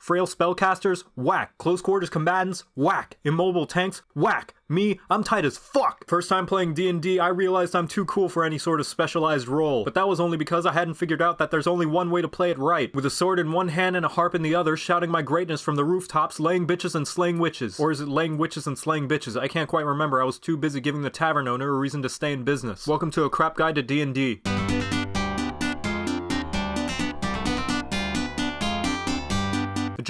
Frail spellcasters? Whack. Close quarters combatants? Whack. Immobile tanks? Whack. Me, I'm tight as fuck. First time playing D&D, I realized I'm too cool for any sort of specialized role. But that was only because I hadn't figured out that there's only one way to play it right. With a sword in one hand and a harp in the other, shouting my greatness from the rooftops, laying bitches and slaying witches. Or is it laying witches and slaying bitches? I can't quite remember. I was too busy giving the tavern owner a reason to stay in business. Welcome to a crap guide to D&D.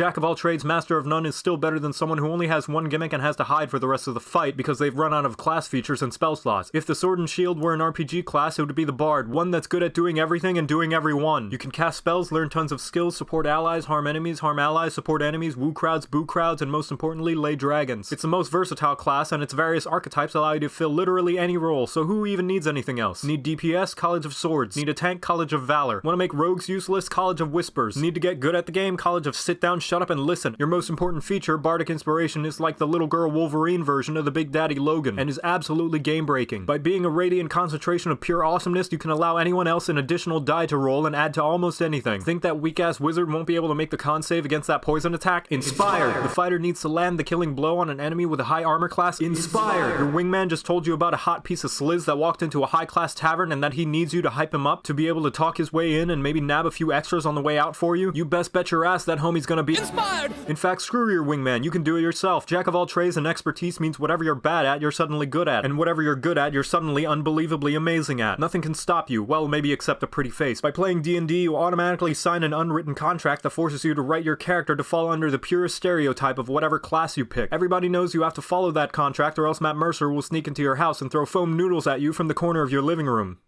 Jack of all trades, master of none is still better than someone who only has one gimmick and has to hide for the rest of the fight because they've run out of class features and spell slots. If the sword and shield were an RPG class, it would be the bard, one that's good at doing everything and doing everyone. You can cast spells, learn tons of skills, support allies, harm enemies, harm allies, support enemies, woo crowds, boo crowds, and most importantly, lay dragons. It's the most versatile class, and its various archetypes allow you to fill literally any role, so who even needs anything else? Need DPS? College of Swords. Need a tank? College of Valor. Want to make rogues useless? College of Whispers. Need to get good at the game? College of Sit Down, Shut Up, and Listen. Your most important feature, Bardic Inspiration, is like the little girl Wolverine version of the Big Daddy Logan, and is absolutely game breaking. By being a radiant concentration of pure awesomeness, you can allow anyone else an additional die to roll and add to almost anything. Think that weak ass wizard won't be able to make the con save against that poison attack? Inspired! The fighter needs to land the killing blow on an enemy with a high armor class? Inspired! Your wingman just told you about a hot piece of sliz that walked into a high class tavern and that he needs you to hype him up to be able to talk his way in and maybe nab a few extras on the way out for you? You best bet your ass that homie's gonna be Inspired! in fact, screw your wingman, you can do it yourself. Jack of all trades and expertise means whatever you're bad at, you're suddenly good at. And whatever you're good at, you're suddenly unbelievably amazing at. Nothing can stop you, well, maybe except a pretty face. By playing D&D, you automatically sign an unwritten contract that forces you to write your character to fall under the purest stereotype of whatever class you pick. Everybody knows you have to follow that contract or else Matt Mercer will sneak into your house and throw foam noodles at you from the corner of your living room.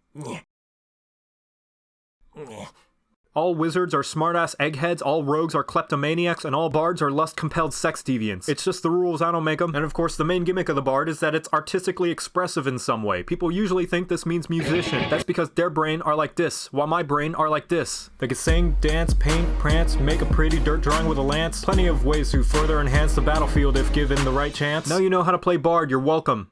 All wizards are smartass eggheads, all rogues are kleptomaniacs, and all bards are lust-compelled sex deviants. It's just the rules, I don't make them. And of course, the main gimmick of the bard is that it's artistically expressive in some way. People usually think this means musician. That's because their brain are like this, while my brain are like this. They can sing, dance, paint, prance, make a pretty dirt drawing with a lance. Plenty of ways to further enhance the battlefield if given the right chance. Now you know how to play bard, you're welcome.